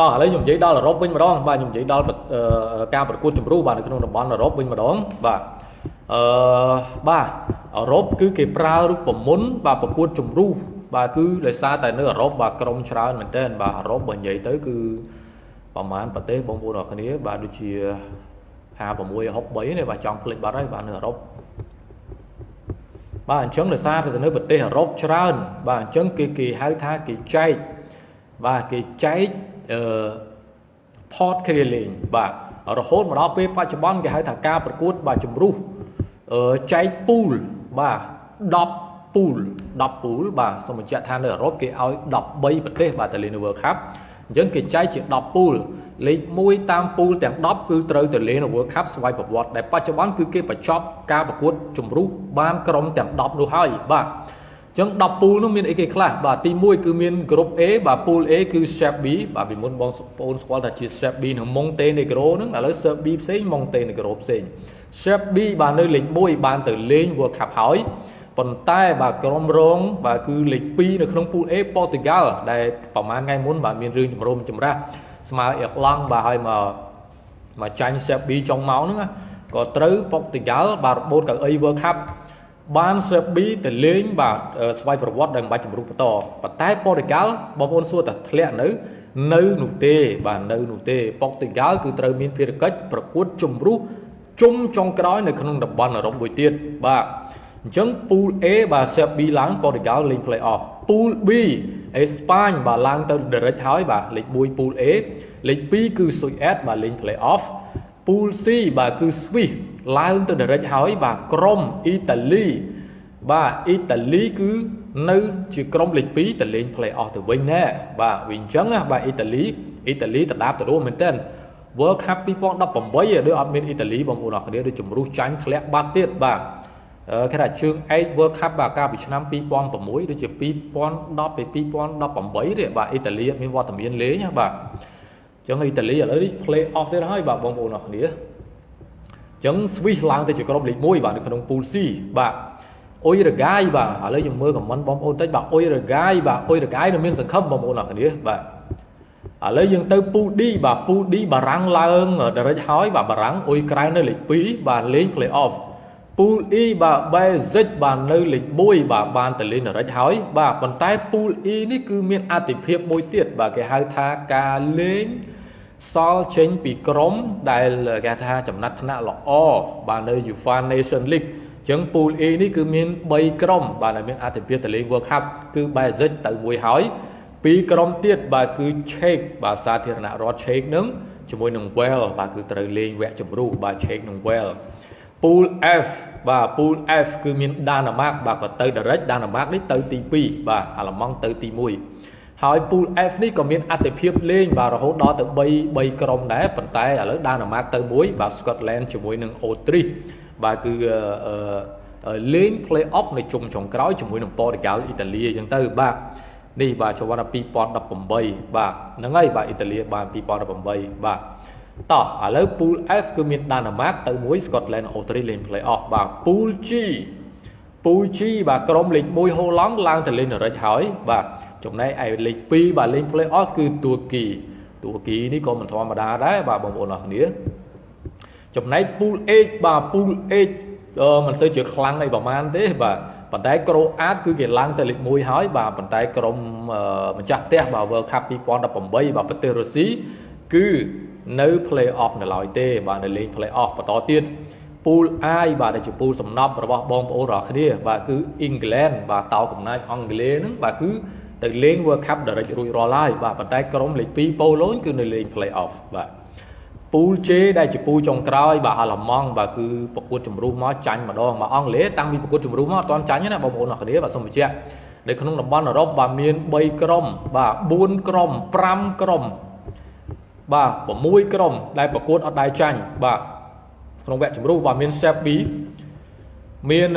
តោះឥឡូវខ្ញុំនិយាយដល់អឺរ៉ុបវិញម្ដងបាទខ្ញុំនិយាយដល់ការប្រកួតជម្រុះបាទនៅក្នុងតំបន់អឺរ៉ុបវិញម្ដងបាទអឺបាទអឺរ៉ុបគឺគេប្រើរូបមន្តបាទប្រកួតជម្រុះបាទគឺដោយសារតែនៅអឺរ៉ុបបាទក្រុមច្រើនមែនទែនបាទអឺរ៉ុបបើនិយាយទៅគឺប្រហែលប្រទេសបងប្អូនអរគ្នាបាទដូចជា56 63នេះបាទចង់ភ្លេចបាត់ហើយបាទនៅអឺរ៉ុបបាទអញ្ចឹងដោយសារតែនៅប្រទេសអឺរ៉ុបច្រើន បាទអញ្ចឹងគេគេហៅថាគេចែកបាទគេចែក អឺ port គ្នាលេងបាទរហូតមកដល់ពេលបច្ចុប្បន្នគេហៅថាការប្រកួតបាទជំរុះអឺចែកពូលបាទ10ពូល10ពូលបាទសូមបញ្ជាក់ថានៅអឺរ៉ុបគេឲ្យ13ប្រទេសបាទទៅលេងនៅ World Cup អញ្ចឹងគេចែកជា10ពូលលេខ1តាមពូលទាំង10គឺត្រូវទៅលេងនៅ World Cup ស្វ័យប្រវត្តិដែលបច្ចុប្បន្នគឺគេបញ្ចប់ការប្រកួតជំរុះបានក្រុមទាំង10នោះហើយបាទ ចឹង10ពូលនោះមានអីគេខ្លះបាទទី1គឺមាន group A បាទ pool A គឺ Shape B បាទពីមុនបងប្អូនស្គាល់ថាជា Shape B និង Montenegro ហ្នឹងឥឡូវ Shape B ផ្សេង Montenegro ផ្សេង Shape B បាទនៅលេខ1បានទៅលេង World Cup ហើយប៉ុន្តែបាទក្រុមរងបាទគឺលេខ2នៅក្នុង pool A ប៉ូទុយហ្គាល់ដែលប្រហែលថ្ងៃមុនបាទមានរឿងចម្រូមចម្រាសស្មើអៀកឡង់បាទហើយមកមកចាញ់ Shape B ចុងម៉ោងហ្នឹងក៏ត្រូវប៉ូទុយហ្គាល់បាទរបូតកៅអី World Cup បានសេប៊ីទៅលេងបាទស្វ័យប្រវត្តិដែលមិនបាច់ជំរុះបន្តប៉ុន្តែប៉ូទុយហ្គាល់បងប្អូនសួរថាធ្លាក់នៅ នៅនោះទេបាទនៅនោះទេប៉ូទុយហ្គាល់គឺត្រូវមានភារកិច្ចប្រកួតជំរុះជុំចុងក្រោយនៅក្នុងតំបន់អឺរ៉ុបមួយទៀតបាទអញ្ចឹង pool A បាទសេប៊ីឡើងប៉ូទុយហ្គាល់លេង play off pool B អេស្ប៉ាញបាទឡើងទៅ direct ហើយបាទលេខ1 pool A លេខ2គឺស៊ុយអែតបាទលេង play off pool C បាទគឺ Swiss ឡើងទៅ direct ហើយបាទក្រុមអ៊ីតាលីបាទអ៊ីតាលីគឺនៅជាក្រុមលេខ2ទៅលេង play off ទៅវិញណែបាទវាអញ្ចឹងបាទអ៊ីតាលីអ៊ីតាលីតដាបទៅរួមមែនទែន World Cup 2018ដូចអត់មានអ៊ីតាលីបងប្អូនអរគ្នាដូចជំរុះចាញ់ធ្លាក់បាត់ទៀតបាទគេថាជើងឯក World Cup បាទកាលពីឆ្នាំ2006ដូចជា2010ទៅ2018ទេបាទអ៊ីតាលីអត់មានវត្តមានលេងបាទអញ្ចឹងអ៊ីតាលីឥឡូវនេះ play off ទៀតហើយបាទបងប្អូនអរគ្នាចឹង Swiss ឡើងទៅជាក្រុមលេខ1បាទនៅក្នុង Pool C បាទអ៊ុយរហ្គាយបាទឥឡូវខ្ញុំមើលខមមិនបងប្អូនតិចបាទអ៊ុយរហ្គាយបាទអ៊ុយរហ្គាយនៅមានសង្ឃឹមបងប្អូនអរគ្នាបាទឥឡូវយើងទៅ Pool D បាទ Pool D បារាំងឡើង direct ហើយបាទបារាំងអ៊ុយក្រៅនៅលេខ2បាទលេង play off Pool E បាទ Basic បាទនៅលេខ1បាទបានទៅលេង direct ហើយបាទប៉ុន្តែ Pool E នេះគឺមានអតិភិបមួយទៀតបាទគេហៅថាការលេង សល់ចេញពីក្រុមដែលគេថាចំណាត់ថ្នាក់ល្អបាទនៅ UEFA Nation League អញ្ចឹង Pool A នេះគឺមាន3ក្រុមបាទដែលមានអធិភាពទៅលេង World Cup គឺ Basic ទៅមួយហើយពីរក្រុមទៀតបាទគឺ Czech បាទសាធារណរដ្ឋ Czech នឹងជាមួយនឹង Wales បាទគឺត្រូវលេងវគ្គជម្រុះបាទ Czech និង Wales Pool F បាទ Pool F គឺមានដាណាម៉ាកបាទក៏ទៅ direct ដាណាម៉ាកនេះទៅទី2បាទអាល្លឺម៉ង់ទៅទី1 ហើយ Pool F នេះក៏មានអតិភិបលេងបាទរហូតដល់ទៅ3 3ក្រុមដែរប៉ុន្តែឥឡូវដាណាម៉ាកទៅមួយបាទ Scotland ជាមួយនឹង Autriche បាទគឺលេង play off នៅជុំចុងក្រោយជាមួយនឹង Portugal អ៊ីតាលីអញ្ចឹងទៅបាទនេះបាទចូលវណ្ណ2018បាទហ្នឹងហើយបាទអ៊ីតាលីបាន2018បាទតោះឥឡូវ pool F គឺមានដាណាម៉ាកទៅមួយ Scotland Australia លេង play off បាទ pool G pool G បាទក្រុមលេខ1ហូឡង់ឡើងទៅលេង direct ហើយបាទ ចំណែកឯលេខ2បាទលេង play off គឺទួគីទួគីនេះក៏មិនធម្មតាដែរបាទបងប្អូនអរគ្នាចំណែក pool H បាទ pool H មិនសូវជាខ្លាំងអីប្រហែលទេបាទប៉ុន្តែក្រូអាតគឺគេឡើងទៅលេខ1ហើយបាទប៉ុន្តែក្រុមម្ចាស់ផ្ទះបាទ World Cup 2018បាទប្រទេសរុស្ស៊ីគឺនៅ play off នៅឡើយទេ បាទនៅលេង play off បន្តទៀត pool I បាទដែលជា pool សំណប់របស់បងប្អូនរាល់គ្នាបាទគឺ England បាទតោកំណាចអង់គ្លេសហ្នឹងបាទគឺ ទៅលេង World Cup direct រួចរាល់ហើយបាទប៉ុន្តែក្រុមលេខ2ប៉ូឡូញគឺនៅលេង play off បាទពូល J ដែលជាពូចុងក្រោយបាទអាឡម៉ង់បាទគឺប្រកួតជំរុះមកចាញ់ម្ដងមកអង់គ្លេសតាំងពីប្រកួតជំរុះមកអត់ទាន់ចាញ់ទេណាបងប្អូនអរគ្នាបាទសូមបញ្ជាក់នៅក្នុងតំបន់អឺរ៉ុបបាទមាន3ក្រុមបាទ4ក្រុម5ក្រុមបាទ6ក្រុមដែលប្រកួតអត់ដែរចាញ់បាទក្នុងវគ្គជំរុះបាទមាន Serbia មាន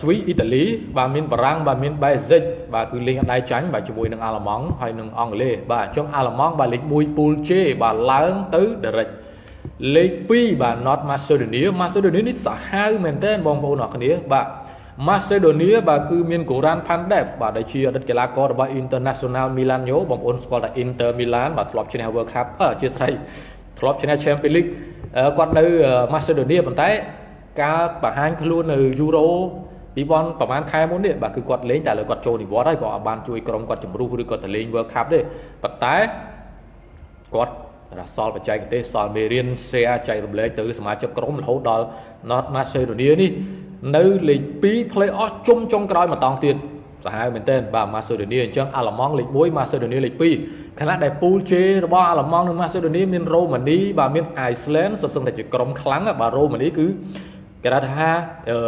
ស្វីសអ៊ីតាលីបាទមានបារាំងបាទមានបែសិក បាទគឺលេងអត់ដែរចាញ់បាទជាមួយនឹងអាល្លឺម៉ង់ហើយនឹងអង់គ្លេសបាទអញ្ចឹងអាល្លឺម៉ង់បាទលេខ1 pool J បាទឡើងទៅ direct លេខ2បាទ North Macedonia Macedonia នេះសាហាវមែនទែនបងប្អូនអរគ្នាបាទឥ Macedonia បាទគឺមាន Goran Pandev បាទដែលជាអតីតកីឡាកររបស់ International Milano បងប្អូនស្គាល់តែ Inter Milan បាទធ្លាប់ឈ្នះ World Cup អឺជាស្រីធ្លាប់ឈ្នះ Champions League គាត់នៅ Macedonia ប៉ុន្តែការបង្ហាញខ្លួននៅ Euro 2000ប្រហែលខែមុននេះបាទគឺគាត់លេងតែលើគាត់ចូលនិវត្តន៍ហើយក៏អត់បានជួយក្រុមគាត់ជំរុះឬក៏ទៅលេង World Cup ទេប៉ុន្តែគាត់រសល់បច្ចេកទេសសល់មេរៀន share ចែករំលែកទៅសមាជិកក្រុមរហូតដល់ North Macedonia នេះនៅលេខ2 play off ជុំចុងក្រោយម្ដងទៀតសាហាវមែនទែនបាទ Macedonia អញ្ចឹងអាល្លឺម៉ង់លេខ1 Macedonia លេខ2ខណៈដែល pool J របស់អាល្លឺម៉ង់និង Macedonia មាន Romania បាទមាន Iceland សុទ្ធសឹងតែជាក្រុមខ្លាំងបាទ Romania គឺគេថាអឺ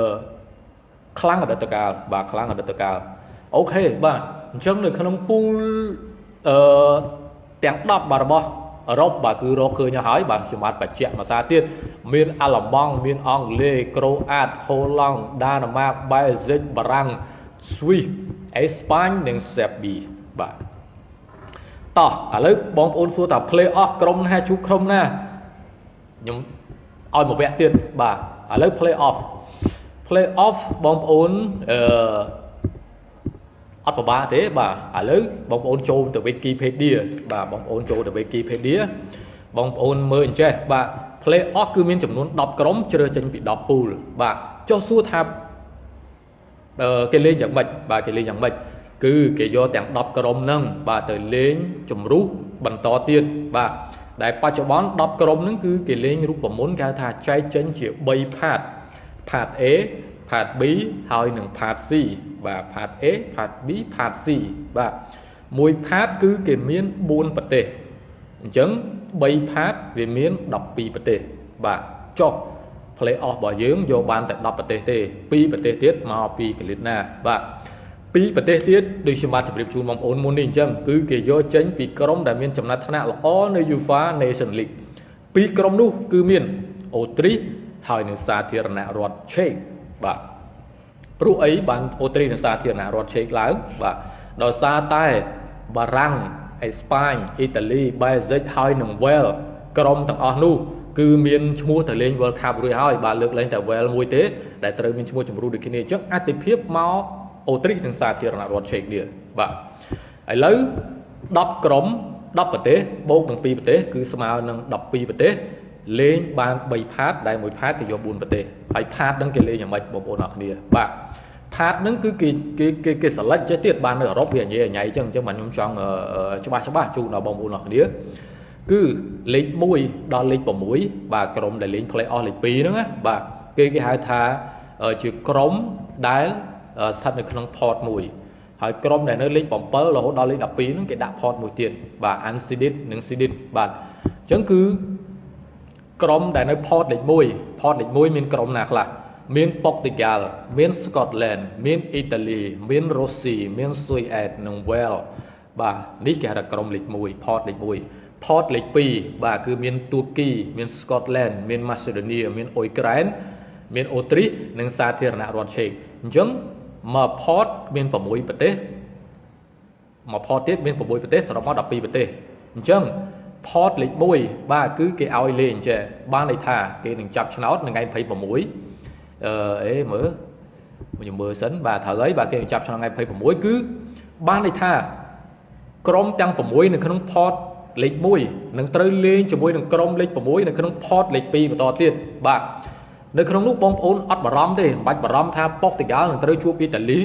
ខ្លាំងអតីតកាលបាទខ្លាំងអតីតកាលអូខេបាទអញ្ចឹងនៅក្នុង pool អឺទាំង10បាទរបស់អឺរ៉ុបបាទគឺរកឃើញហើយបាទខ្ញុំបាទបញ្ជាក់មួយសារទៀតមានអាល្លឺម៉ង់មានអង់គ្លេសក្រូអាតហូឡង់ដាណឺម៉ាកបែលហ្សិកបារាំងស្វីសអេស្ប៉ាញនិងសេប៊ីបាទតោះឥឡូវបងប្អូនសួរថា play off ក្រុមណាជួបក្រុមណាខ្ញុំឲ្យមួយវគ្គទៀតបាទឥឡូវ play off play off បងប្អូនអឺអត់ពិបាកទេបាទឥឡូវបងប្អូនចូលទៅ Wikipedia បាទបងប្អូនចូលទៅ Wikipedia បងប្អូនមើលអញ្ចេះបាទ play off គឺមានចំនួន10ក្រុមជ្រើសចេញពី10 pool បាទចុះសួរថាអឺគេលេងយ៉ាងម៉េចបាទគេលេងយ៉ាងម៉េចគឺគេយកទាំង10ក្រុមហ្នឹងបាទទៅលេងជំរុះបន្តទៀតបាទដែលបច្ចុប្បន្ន10ក្រុមហ្នឹងគឺគេលេងរូបមន្តគេហៅថាចែកចេញជា3ផាត ផាត A ផាត B ហើយនិងផាត C បាទផាត A ផាត B ផាត C បាទមួយផាតគឺគេមាន4ប្រទេសអញ្ចឹង3ផាតវាមាន12ប្រទេសបាទចុះ play off របស់យើងយកបានតែ10ប្រទេសទេ2ប្រទេសទៀតមកពីកលិតណាបាទពីរប្រទេសទៀតដូចខ្ញុំបានជម្រាបជូនបងប្អូនមុននេះអញ្ចឹងគឺគេយកចេញពីក្រុមដែលមានចំណាត់ថ្នាក់ល្អនៅ UEFA Nation League ពីរក្រុមនោះគឺមានអូទ្រីស ហើយនៅសាធារណរដ្ឋឆេកបាទព្រោះអីបានអូទ្រីសនិងសាធារណរដ្ឋឆេកឡើងបាទដោយសារតែបារាំងអេស្ប៉ាញអ៊ីតាលីបែលហ្សិកហើយនិងវែលក្រុមទាំងអស់នោះគឺមានឈ្មោះទៅលេង World Cup រួចហើយបាទលើកលែងតែ Well មួយទេដែលត្រូវមានឈ្មោះជំរុះដូចគ្នាអញ្ចឹងអតិភិបមកអូទ្រីសនិងសាធារណរដ្ឋឆេកនេះបាទឥឡូវ10ក្រុម10ប្រទេសបូកនឹង2ប្រទេសគឺស្មើនឹង12ប្រទេស លេងបាន3ផាតដែលមួយផាតគេយក4ប្រទេសហើយផាតហ្នឹងគេលេងយ៉ាងម៉េចបងប្អូនអរគ្នាបាទផាតហ្នឹងគឺគេគេគេគេ select ចេះទៀតបាននៅអឺរ៉ុបវាញ៉ៃញ៉ៃអញ្ចឹងអញ្ចឹងបាទខ្ញុំចង់ច្បាស់ច្បាស់ជូនដល់បងប្អូនអរគ្នាគឺលេខ1ដល់លេខ6បាទក្រុមដែលលេង play off លេខ2ហ្នឹងណាបាទគេគេហៅថាជាក្រុមដែលស្ថិតនៅក្នុង port មួយហើយក្រុមដែលនៅលេខ7រហូតដល់លេខ12ហ្នឹងគេដាក់ port មួយទៀតបាទ unseeded និង seeded បាទអញ្ចឹងគឺ ក្រុមដែលនៅ port លេខ1 port លេខ1មានក្រុមណាខ្លះមានប៉ុកទីហ្គាល់មានស្កុតឡែនមានអ៊ីតាលីមានរុស្ស៊ីមានស៊ុយអែតនិងវែលបាទនេះគេហៅថាក្រុមលេខ1 port លេខ1 port លេខ2បាទគឺមានទួគីមានស្កុតឡែនមានម៉ាសេដូនីមានអ៊ុយក្រែនមានអូទ្រីសនិងសាធារណរដ្ឋឆេកអញ្ចឹងមួយ port មាន6ប្រទេសមួយ port ទៀតមាន6ប្រទេសសរុបមក12ប្រទេសអញ្ចឹង port លេខ1បាទគឺគេឲ្យលេងចេះបានន័យថាគេនឹងចាប់ឆ្នោតនៅថ្ងៃ26អឺអេមើលខ្ញុំមើលសិនបាទត្រូវហើយបាទគេនឹងចាប់ឆ្នោតថ្ងៃ26គឺបានន័យថាក្រុមទាំង6នៅក្នុង port លេខ1នឹងត្រូវលេងជាមួយនឹងក្រុមលេខ6នៅក្នុង port លេខ2បន្តទៀតបាទនៅក្នុងនោះបងប្អូនអត់បារម្ភទេមិនបាច់បារម្ភថាប៉ុកទីហ្គាល់នឹងត្រូវជួបអ៊ីតាលី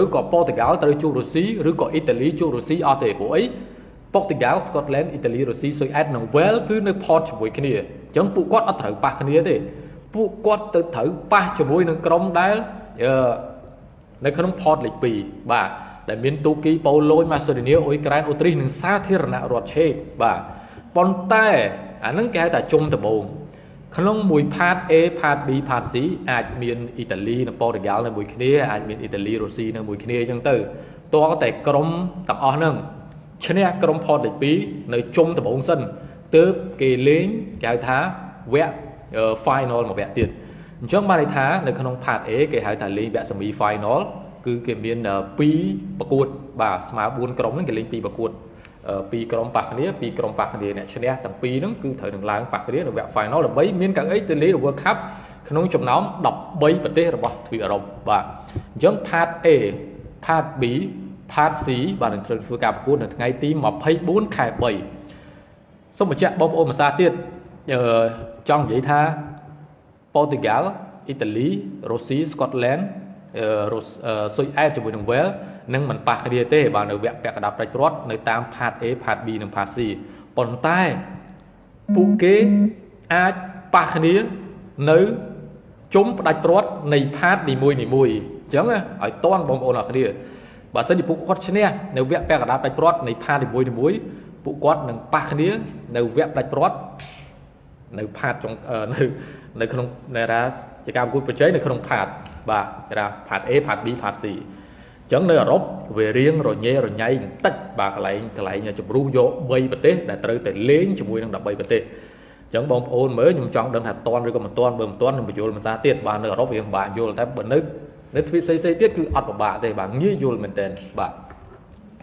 ឬក៏ប៉ុកទីហ្គាល់ត្រូវជួបរុស្ស៊ីឬក៏អ៊ីតាលីជួបរុស្ស៊ីអត់ទេព្រោះអី ប៉ុកទីហ្គាល់ស្កុតឡែនអ៊ីតាលីរុស្ស៊ីស៊ុយអែតនិងវែលគឺនៅ port ជាមួយគ្នាអញ្ចឹងពួកគាត់អត់ត្រូវប៉ះគ្នាទេពួកគាត់ទៅត្រូវប៉ះជាមួយនឹងក្រុមដែលនៅក្នុង port លេខ2បាទដែលមានទូគីប៉ូឡូញម៉ាសេដូនីអ៊ុយក្រែនអូទ្រីសនិងសាធារណរដ្ឋឆេកបាទប៉ុន្តែអានឹងគេហៅថាជុំដំបូងក្នុងមួយផាត A ផាត B ផាត C អាចមានអ៊ីតាលីនិងប៉ូទុយហ្គាល់នៅមួយគ្នាអាចមានអ៊ីតាលីរុស្ស៊ីនៅមួយគ្នាអញ្ចឹងទៅតើតែក្រុមទាំងអស់ហ្នឹង ឈ្នះក្រុមផតលេខ2នៅជុំដំបូងសិនទើបគេលេងគេហៅថាវគ្គ final មួយវគ្គទៀតអញ្ចឹងបានន័យថានៅក្នុងផាត A គេហៅថាលេងវគ្គ semi final គឺគេមាន2ប្រកួត បាទស្មើ4ក្រុមហ្នឹងគេលេង2ប្រកួតពីរក្រុមប៉ះគ្នាពីរក្រុមប៉ះគ្នាអ្នកឈ្នះទាំងពីរហ្នឹងគឺត្រូវនឹងឡើងប៉ះគ្នានៅវគ្គ final ដើម្បីមានកៅអីទៅលេង World Cup ក្នុងចំណោម13ប្រទេសរបស់ទ្វីបអឺរ៉ុបបាទអញ្ចឹង part A part B part C បាទនឹងត្រូវធ្វើការប្រកួតនៅថ្ងៃទី24ខែ3សូមបញ្ជាក់បងប្អូនភាសាទៀតអឺចង់និយាយថាប៉ូទុយហ្គាល់អ៊ីតាលីរុស្ស៊ីស្កុតឡែនរុស្ស៊ុយអែតជាមួយនឹងវែលនឹងមិនប៉ះគ្នាទេបាទនៅវគ្គពាក់កណ្ដាប់ប្រាច់ព្រាត់នៅតាម part A part B និង part C ប៉ុន្តែពួកគេអាចប៉ះគ្នានៅជុំផ្ដាច់ព្រាត់នៃ part នីមួយនីមួយអញ្ចឹងឲ្យតន់បងប្អូនអរគ្នា បើសិនជាពួកគាត់ឈ្នះនៅវគ្គពាក់កណ្ដាប់ផ្ដាច់ព្រាត់នៃផាតនីមួយនីមួយពួកគាត់នឹងប៉ះគ្នានៅវគ្គផ្ដាច់ព្រាត់នៅផាតចុងនៅនៅក្នុងនៃថាជាការប្រកួតប្រជែងនៅក្នុងផាតបាទគេថាផាត A ផាត B ផាត C អញ្ចឹងនៅអឺរ៉ុបវារៀងរញ៉េរញ៉ៃបន្តិចបាទកន្លែងកន្លែងជំរុះយក3ប្រទេសដែលត្រូវតែលេងជាមួយនឹង13ប្រទេសអញ្ចឹងបងប្អូនមើលខ្ញុំចង់ដឹងថាតន់ឬក៏មិនតន់បើមិនតន់ខ្ញុំបញ្យល់ភាសាទៀតបាទនៅអឺរ៉ុបវាពិបាកយល់តែបើនៅ នៅទ្វីបផ្សេងៗទៀតគឺអត់ពិបាកទេបាទងាយយល់មែនទែនបាទ